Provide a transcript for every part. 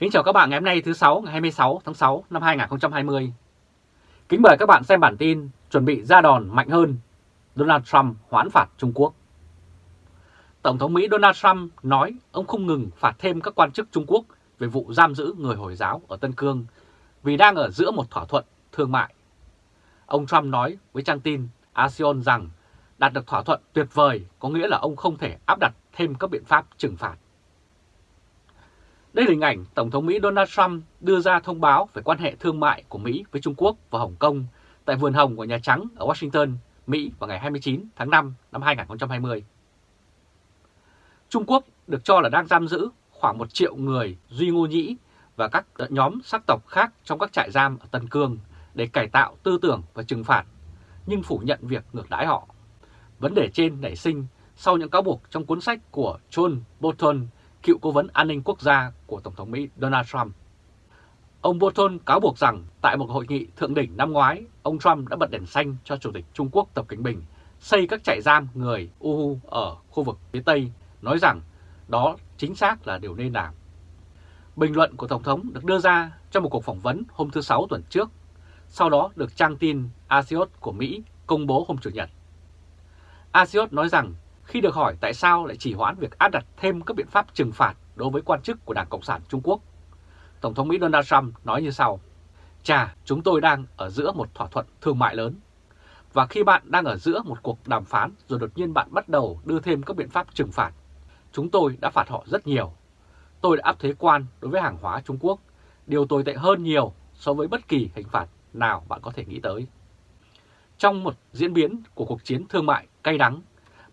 Kính chào các bạn ngày hôm nay thứ 6 ngày 26 tháng 6 năm 2020. Kính mời các bạn xem bản tin chuẩn bị ra đòn mạnh hơn, Donald Trump hoãn phạt Trung Quốc. Tổng thống Mỹ Donald Trump nói ông không ngừng phạt thêm các quan chức Trung Quốc về vụ giam giữ người Hồi giáo ở Tân Cương vì đang ở giữa một thỏa thuận thương mại. Ông Trump nói với trang tin ASEAN rằng đạt được thỏa thuận tuyệt vời có nghĩa là ông không thể áp đặt thêm các biện pháp trừng phạt. Đây là hình ảnh Tổng thống Mỹ Donald Trump đưa ra thông báo về quan hệ thương mại của Mỹ với Trung Quốc và Hồng Kông tại vườn hồng của Nhà Trắng ở Washington, Mỹ vào ngày 29 tháng 5 năm 2020. Trung Quốc được cho là đang giam giữ khoảng 1 triệu người Duy Ngô Nhĩ và các nhóm sắc tộc khác trong các trại giam ở Tân Cương để cải tạo tư tưởng và trừng phạt, nhưng phủ nhận việc ngược đãi họ. Vấn đề trên nảy sinh sau những cáo buộc trong cuốn sách của John Bolton cựu cố vấn an ninh quốc gia của Tổng thống Mỹ Donald Trump. Ông Bolton cáo buộc rằng tại một hội nghị thượng đỉnh năm ngoái, ông Trump đã bật đèn xanh cho Chủ tịch Trung Quốc Tập Cảnh Bình xây các trại giam người Uhu ở khu vực phía Tây, nói rằng đó chính xác là điều nên làm. Bình luận của Tổng thống được đưa ra trong một cuộc phỏng vấn hôm thứ Sáu tuần trước, sau đó được trang tin Axios của Mỹ công bố hôm Chủ nhật. Axios nói rằng khi được hỏi tại sao lại chỉ hoãn việc áp đặt thêm các biện pháp trừng phạt đối với quan chức của Đảng Cộng sản Trung Quốc, Tổng thống Mỹ Donald Trump nói như sau. Chà, chúng tôi đang ở giữa một thỏa thuận thương mại lớn. Và khi bạn đang ở giữa một cuộc đàm phán rồi đột nhiên bạn bắt đầu đưa thêm các biện pháp trừng phạt, chúng tôi đã phạt họ rất nhiều. Tôi đã áp thuế quan đối với hàng hóa Trung Quốc, điều tồi tệ hơn nhiều so với bất kỳ hình phạt nào bạn có thể nghĩ tới. Trong một diễn biến của cuộc chiến thương mại cay đắng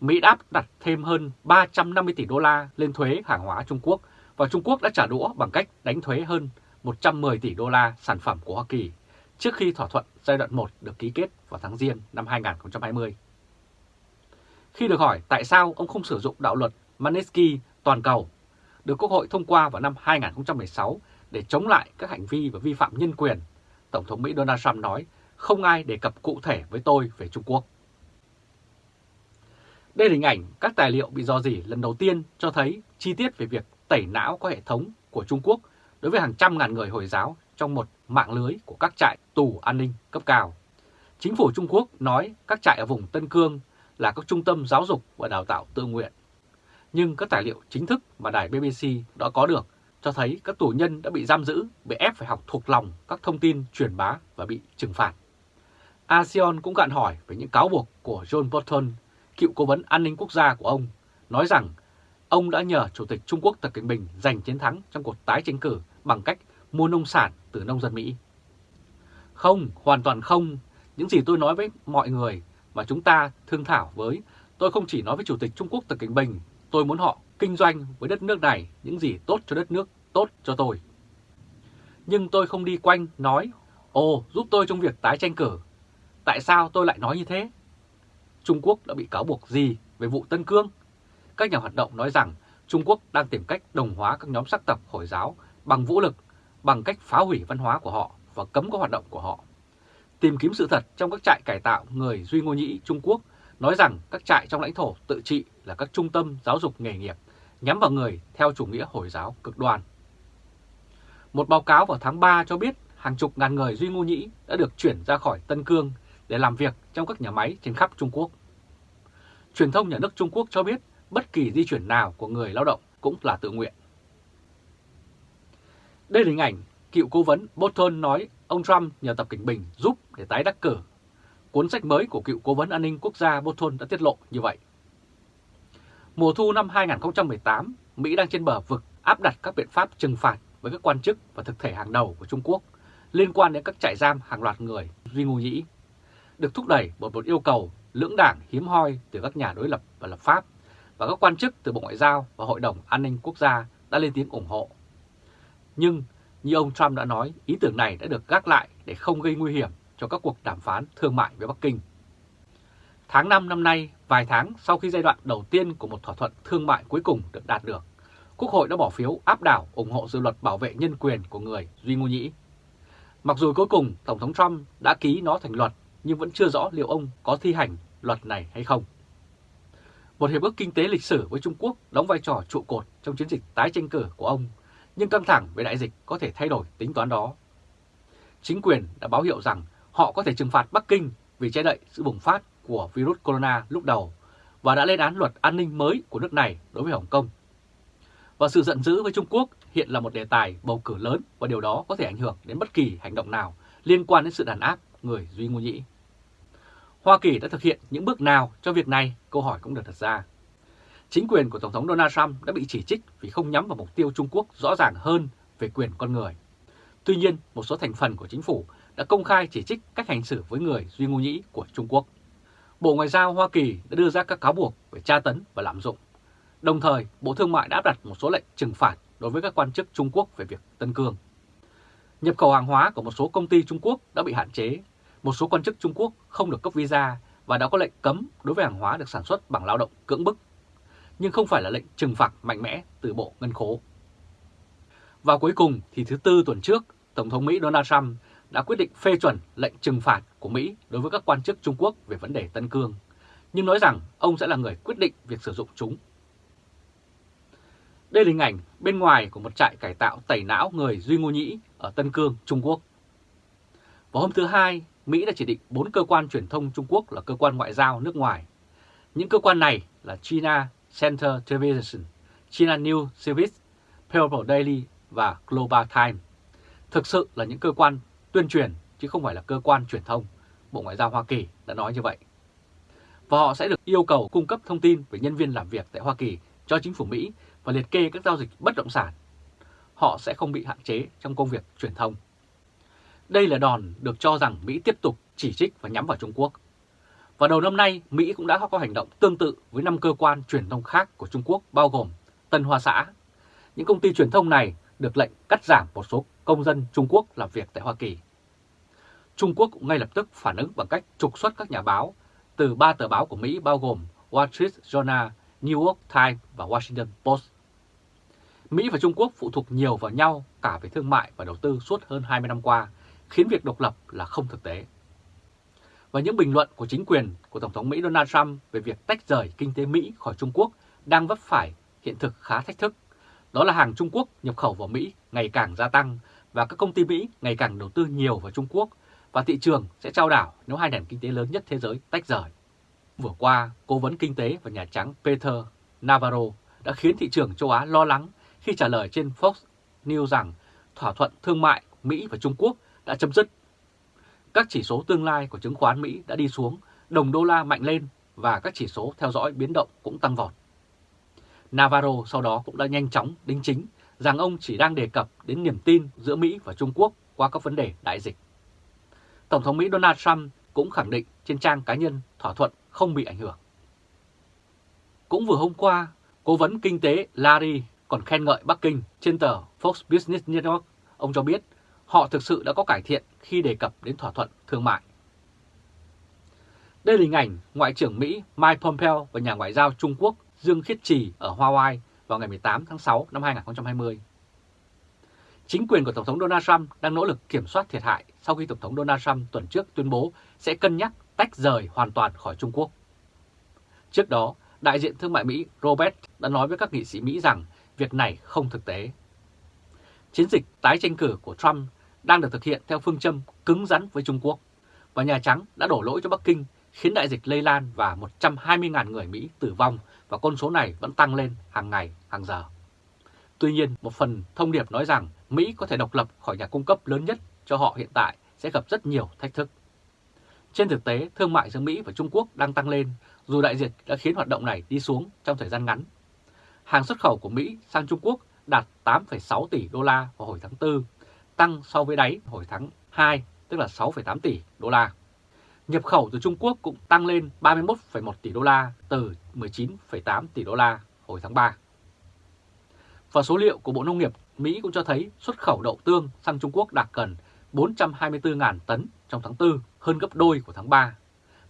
Mỹ đã đặt thêm hơn 350 tỷ đô la lên thuế hàng hóa Trung Quốc và Trung Quốc đã trả đũa bằng cách đánh thuế hơn 110 tỷ đô la sản phẩm của Hoa Kỳ trước khi thỏa thuận giai đoạn 1 được ký kết vào tháng Giêng năm 2020. Khi được hỏi tại sao ông không sử dụng đạo luật Manesky toàn cầu được Quốc hội thông qua vào năm 2016 để chống lại các hành vi và vi phạm nhân quyền, Tổng thống Mỹ Donald Trump nói không ai đề cập cụ thể với tôi về Trung Quốc. Đây là hình ảnh các tài liệu bị dò dỉ lần đầu tiên cho thấy chi tiết về việc tẩy não có hệ thống của Trung Quốc đối với hàng trăm ngàn người Hồi giáo trong một mạng lưới của các trại tù an ninh cấp cao. Chính phủ Trung Quốc nói các trại ở vùng Tân Cương là các trung tâm giáo dục và đào tạo tự nguyện. Nhưng các tài liệu chính thức mà đài BBC đã có được cho thấy các tù nhân đã bị giam giữ, bị ép phải học thuộc lòng các thông tin truyền bá và bị trừng phạt. ASEAN cũng gạn hỏi về những cáo buộc của John Bolton cựu cố vấn an ninh quốc gia của ông, nói rằng ông đã nhờ Chủ tịch Trung Quốc Tập Cận Bình giành chiến thắng trong cuộc tái tranh cử bằng cách mua nông sản từ nông dân Mỹ. Không, hoàn toàn không. Những gì tôi nói với mọi người mà chúng ta thương thảo với, tôi không chỉ nói với Chủ tịch Trung Quốc Tập Cận Bình, tôi muốn họ kinh doanh với đất nước này những gì tốt cho đất nước, tốt cho tôi. Nhưng tôi không đi quanh nói, ồ giúp tôi trong việc tái tranh cử. Tại sao tôi lại nói như thế? Trung Quốc đã bị cáo buộc gì về vụ Tân Cương? Các nhà hoạt động nói rằng Trung Quốc đang tìm cách đồng hóa các nhóm sắc tộc Hồi giáo bằng vũ lực, bằng cách phá hủy văn hóa của họ và cấm các hoạt động của họ. Tìm kiếm sự thật trong các trại cải tạo người Duy Ngô Nhĩ Trung Quốc nói rằng các trại trong lãnh thổ tự trị là các trung tâm giáo dục nghề nghiệp nhắm vào người theo chủ nghĩa Hồi giáo cực đoan. Một báo cáo vào tháng 3 cho biết hàng chục ngàn người Duy Ngô Nhĩ đã được chuyển ra khỏi Tân Cương để làm việc trong các nhà máy trên khắp Trung Quốc. Truyền thông nhà nước Trung Quốc cho biết bất kỳ di chuyển nào của người lao động cũng là tự nguyện. Đây là hình ảnh cựu cố vấn Bolton nói ông Trump nhờ Tập Cảnh Bình giúp để tái đắc cử. Cuốn sách mới của cựu cố vấn an ninh quốc gia Bolton đã tiết lộ như vậy. Mùa thu năm 2018, Mỹ đang trên bờ vực áp đặt các biện pháp trừng phạt với các quan chức và thực thể hàng đầu của Trung Quốc liên quan đến các trại giam hàng loạt người Duy Ngô Nhĩ được thúc đẩy bởi một yêu cầu lưỡng đảng hiếm hoi từ các nhà đối lập và lập pháp và các quan chức từ Bộ Ngoại giao và Hội đồng An ninh Quốc gia đã lên tiếng ủng hộ. Nhưng như ông Trump đã nói, ý tưởng này đã được gác lại để không gây nguy hiểm cho các cuộc đàm phán thương mại với Bắc Kinh. Tháng 5 năm nay, vài tháng sau khi giai đoạn đầu tiên của một thỏa thuận thương mại cuối cùng được đạt được, Quốc hội đã bỏ phiếu áp đảo ủng hộ dự luật bảo vệ nhân quyền của người Duy Ngô Nhĩ. Mặc dù cuối cùng Tổng thống Trump đã ký nó thành luật nhưng vẫn chưa rõ liệu ông có thi hành luật này hay không. Một hiệp ước kinh tế lịch sử với Trung Quốc đóng vai trò trụ cột trong chiến dịch tái tranh cử của ông, nhưng căng thẳng về đại dịch có thể thay đổi tính toán đó. Chính quyền đã báo hiệu rằng họ có thể trừng phạt Bắc Kinh vì che đậy sự bùng phát của virus corona lúc đầu và đã lên án luật an ninh mới của nước này đối với Hồng Kông. Và sự giận dữ với Trung Quốc hiện là một đề tài bầu cử lớn và điều đó có thể ảnh hưởng đến bất kỳ hành động nào liên quan đến sự đàn áp người Duy Ngô Nhĩ. Hoa Kỳ đã thực hiện những bước nào cho việc này? Câu hỏi cũng được đặt ra. Chính quyền của Tổng thống Donald Trump đã bị chỉ trích vì không nhắm vào mục tiêu Trung Quốc rõ ràng hơn về quyền con người. Tuy nhiên, một số thành phần của chính phủ đã công khai chỉ trích cách hành xử với người Duy Ngô Nhĩ của Trung Quốc. Bộ Ngoại giao Hoa Kỳ đã đưa ra các cáo buộc về tra tấn và lạm dụng. Đồng thời, Bộ Thương mại đã áp đặt một số lệnh trừng phạt đối với các quan chức Trung Quốc về việc Tân Cương. Nhập khẩu hàng hóa của một số công ty Trung Quốc đã bị hạn chế, một số quan chức Trung Quốc không được cấp visa và đã có lệnh cấm đối với hàng hóa được sản xuất bằng lao động cưỡng bức, nhưng không phải là lệnh trừng phạt mạnh mẽ từ Bộ Ngân khố. Và cuối cùng thì thứ Tư tuần trước, Tổng thống Mỹ Donald Trump đã quyết định phê chuẩn lệnh trừng phạt của Mỹ đối với các quan chức Trung Quốc về vấn đề Tân Cương, nhưng nói rằng ông sẽ là người quyết định việc sử dụng chúng. Đây là hình ảnh bên ngoài của một trại cải tạo tẩy não người Duy Ngô Nhĩ ở Tân Cương, Trung Quốc. Vào hôm thứ Hai, Mỹ đã chỉ định 4 cơ quan truyền thông Trung Quốc là cơ quan ngoại giao nước ngoài. Những cơ quan này là China Center Television, China News Service, People Daily và Global Times. Thực sự là những cơ quan tuyên truyền chứ không phải là cơ quan truyền thông. Bộ Ngoại giao Hoa Kỳ đã nói như vậy. Và họ sẽ được yêu cầu cung cấp thông tin về nhân viên làm việc tại Hoa Kỳ cho chính phủ Mỹ và liệt kê các giao dịch bất động sản. Họ sẽ không bị hạn chế trong công việc truyền thông. Đây là đòn được cho rằng Mỹ tiếp tục chỉ trích và nhắm vào Trung Quốc. Và đầu năm nay, Mỹ cũng đã có hành động tương tự với 5 cơ quan truyền thông khác của Trung Quốc bao gồm Tân Hoa Xã. Những công ty truyền thông này được lệnh cắt giảm một số công dân Trung Quốc làm việc tại Hoa Kỳ. Trung Quốc cũng ngay lập tức phản ứng bằng cách trục xuất các nhà báo từ ba tờ báo của Mỹ bao gồm Wall Street Journal, New York Times và Washington Post. Mỹ và Trung Quốc phụ thuộc nhiều vào nhau cả về thương mại và đầu tư suốt hơn 20 năm qua, khiến việc độc lập là không thực tế. Và những bình luận của chính quyền của Tổng thống Mỹ Donald Trump về việc tách rời kinh tế Mỹ khỏi Trung Quốc đang vấp phải hiện thực khá thách thức. Đó là hàng Trung Quốc nhập khẩu vào Mỹ ngày càng gia tăng và các công ty Mỹ ngày càng đầu tư nhiều vào Trung Quốc và thị trường sẽ trao đảo nếu hai nền kinh tế lớn nhất thế giới tách rời. Vừa qua, Cố vấn Kinh tế và Nhà Trắng Peter Navarro đã khiến thị trường châu Á lo lắng khi trả lời trên Fox News rằng thỏa thuận thương mại Mỹ và Trung Quốc đã chấm dứt. Các chỉ số tương lai của chứng khoán Mỹ đã đi xuống, đồng đô la mạnh lên và các chỉ số theo dõi biến động cũng tăng vọt. Navarro sau đó cũng đã nhanh chóng đính chính rằng ông chỉ đang đề cập đến niềm tin giữa Mỹ và Trung Quốc qua các vấn đề đại dịch. Tổng thống Mỹ Donald Trump cũng khẳng định trên trang cá nhân thỏa thuận không bị ảnh hưởng. Cũng vừa hôm qua, Cố vấn Kinh tế Larry còn khen ngợi Bắc Kinh trên tờ Fox Business Network. Ông cho biết họ thực sự đã có cải thiện khi đề cập đến thỏa thuận thương mại. Đây là hình ảnh Ngoại trưởng Mỹ Mike Pompeo và nhà ngoại giao Trung Quốc Dương Khiết Trì ở Hawaii vào ngày 18 tháng 6 năm 2020. Chính quyền của Tổng thống Donald Trump đang nỗ lực kiểm soát thiệt hại sau khi Tổng thống Donald Trump tuần trước tuyên bố sẽ cân nhắc tách rời hoàn toàn khỏi Trung Quốc. Trước đó, đại diện thương mại Mỹ Robert đã nói với các nghị sĩ Mỹ rằng việc này không thực tế. Chiến dịch tái tranh cử của Trump đang được thực hiện theo phương châm cứng rắn với Trung Quốc, và Nhà Trắng đã đổ lỗi cho Bắc Kinh khiến đại dịch lây lan và 120.000 người Mỹ tử vong và con số này vẫn tăng lên hàng ngày, hàng giờ. Tuy nhiên, một phần thông điệp nói rằng Mỹ có thể độc lập khỏi nhà cung cấp lớn nhất cho họ hiện tại sẽ gặp rất nhiều thách thức. Trên thực tế, thương mại giữa Mỹ và Trung Quốc đang tăng lên dù đại dịch đã khiến hoạt động này đi xuống trong thời gian ngắn. Hàng xuất khẩu của Mỹ sang Trung Quốc đạt 8,6 tỷ đô la vào hồi tháng 4, tăng so với đáy hồi tháng 2, tức là 6,8 tỷ đô la. Nhập khẩu từ Trung Quốc cũng tăng lên 31,1 tỷ đô la từ 19,8 tỷ đô la hồi tháng 3. Và số liệu của Bộ Nông nghiệp Mỹ cũng cho thấy xuất khẩu đậu tương sang Trung Quốc đạt gần 424.000 tấn trong tháng 4, hơn gấp đôi của tháng 3.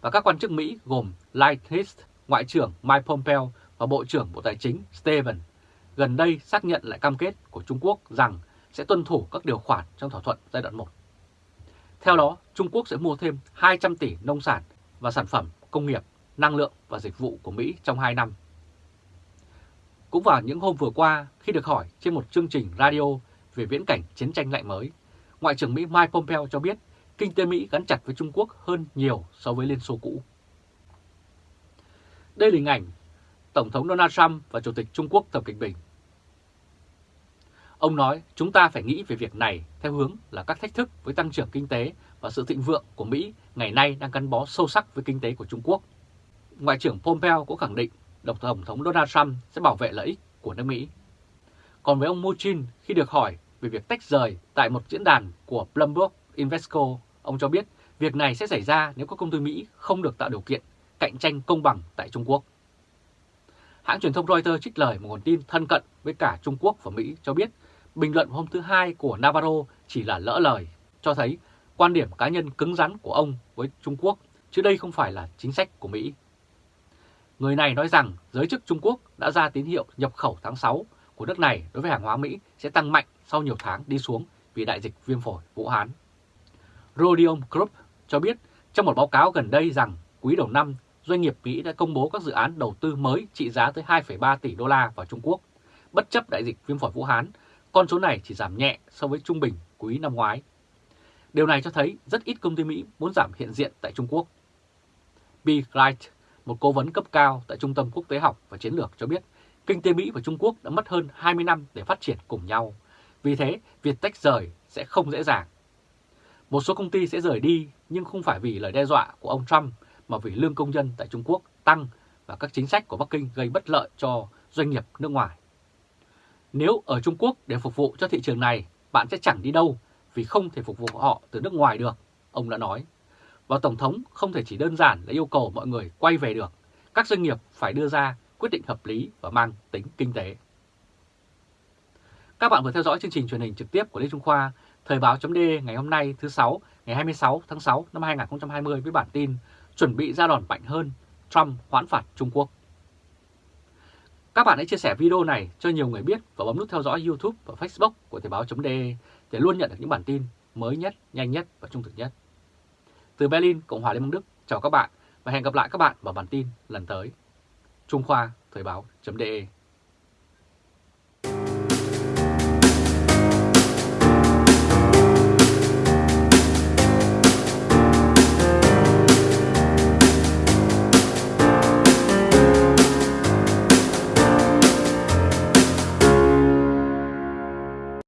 Và các quan chức Mỹ gồm Lighthiss, Ngoại trưởng Mike Pompeo và Bộ trưởng Bộ Tài chính Steven gần đây xác nhận lại cam kết của Trung Quốc rằng sẽ tuân thủ các điều khoản trong thỏa thuận giai đoạn 1. Theo đó, Trung Quốc sẽ mua thêm 200 tỷ nông sản và sản phẩm công nghiệp, năng lượng và dịch vụ của Mỹ trong 2 năm. Cũng vào những hôm vừa qua, khi được hỏi trên một chương trình radio về viễn cảnh chiến tranh lạnh mới, Ngoại trưởng Mỹ Mike Pompeo cho biết kinh tế Mỹ gắn chặt với Trung Quốc hơn nhiều so với Liên Xô cũ. Đây là hình ảnh Tổng thống Donald Trump và Chủ tịch Trung Quốc Tập Cận Bình. Ông nói chúng ta phải nghĩ về việc này theo hướng là các thách thức với tăng trưởng kinh tế và sự thịnh vượng của Mỹ ngày nay đang gắn bó sâu sắc với kinh tế của Trung Quốc. Ngoại trưởng Pompeo cũng khẳng định Độc Tổng thống Donald Trump sẽ bảo vệ lợi ích của nước Mỹ. Còn với ông Muchin, khi được hỏi về việc tách rời tại một diễn đàn của Bloomberg Invesco, ông cho biết việc này sẽ xảy ra nếu các công ty Mỹ không được tạo điều kiện cạnh tranh công bằng tại Trung Quốc. Hãng truyền thông Reuters trích lời một nguồn tin thân cận với cả Trung Quốc và Mỹ cho biết bình luận hôm thứ Hai của Navarro chỉ là lỡ lời, cho thấy quan điểm cá nhân cứng rắn của ông với Trung Quốc, chứ đây không phải là chính sách của Mỹ. Người này nói rằng giới chức Trung Quốc đã ra tín hiệu nhập khẩu tháng 6 của nước này đối với hàng hóa Mỹ sẽ tăng mạnh sau nhiều tháng đi xuống vì đại dịch viêm phổi Vũ Hán. Rodium Group cho biết trong một báo cáo gần đây rằng quý đầu năm doanh nghiệp Mỹ đã công bố các dự án đầu tư mới trị giá tới 2,3 tỷ đô la vào Trung Quốc. Bất chấp đại dịch viêm phổi Vũ Hán, con số này chỉ giảm nhẹ so với trung bình quý năm ngoái. Điều này cho thấy rất ít công ty Mỹ muốn giảm hiện diện tại Trung Quốc. Bill Wright, một cố vấn cấp cao tại Trung tâm Quốc tế học và Chiến lược cho biết kinh tế Mỹ và Trung Quốc đã mất hơn 20 năm để phát triển cùng nhau. Vì thế, việc tách rời sẽ không dễ dàng. Một số công ty sẽ rời đi nhưng không phải vì lời đe dọa của ông Trump mà vì lương công nhân tại Trung Quốc tăng và các chính sách của Bắc Kinh gây bất lợi cho doanh nghiệp nước ngoài. Nếu ở Trung Quốc để phục vụ cho thị trường này, bạn sẽ chẳng đi đâu vì không thể phục vụ họ từ nước ngoài được, ông đã nói. Và Tổng thống không thể chỉ đơn giản là yêu cầu mọi người quay về được. Các doanh nghiệp phải đưa ra quyết định hợp lý và mang tính kinh tế. Các bạn vừa theo dõi chương trình truyền hình trực tiếp của Lê Trung Khoa, Thời báo chấm ngày hôm nay thứ 6, ngày 26 tháng 6 năm 2020 với bản tin chuẩn bị ra đòn mạnh hơn, Trump hoãn phạt Trung Quốc. Các bạn hãy chia sẻ video này cho nhiều người biết và bấm nút theo dõi YouTube và Facebook của Thời báo.de để luôn nhận được những bản tin mới nhất, nhanh nhất và trung thực nhất. Từ Berlin, Cộng hòa Liên bang Đức, chào các bạn và hẹn gặp lại các bạn vào bản tin lần tới. Trung Khoa Thời báo.de